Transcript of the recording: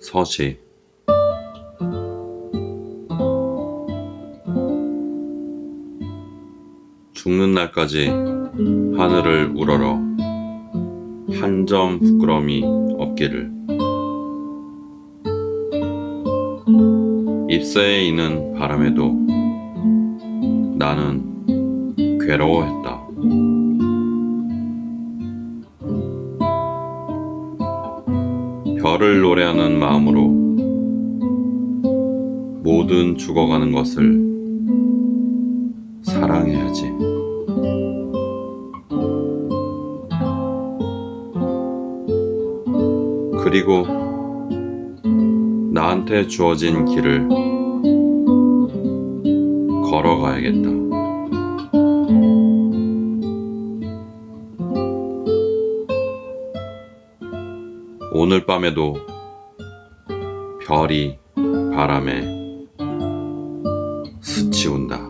서시 죽는 날까지 하늘을 우러러 한 점 부끄러움이 없기를. 입새에 있는 바람에도 나는 괴로워했다. 별을 노래하는 마음으로 모든 죽어가는 것을 사랑해야지. 그리고 나한테 주어진 길을 걸어가야겠다. 오늘 밤에도 별이 바람에 스치운다.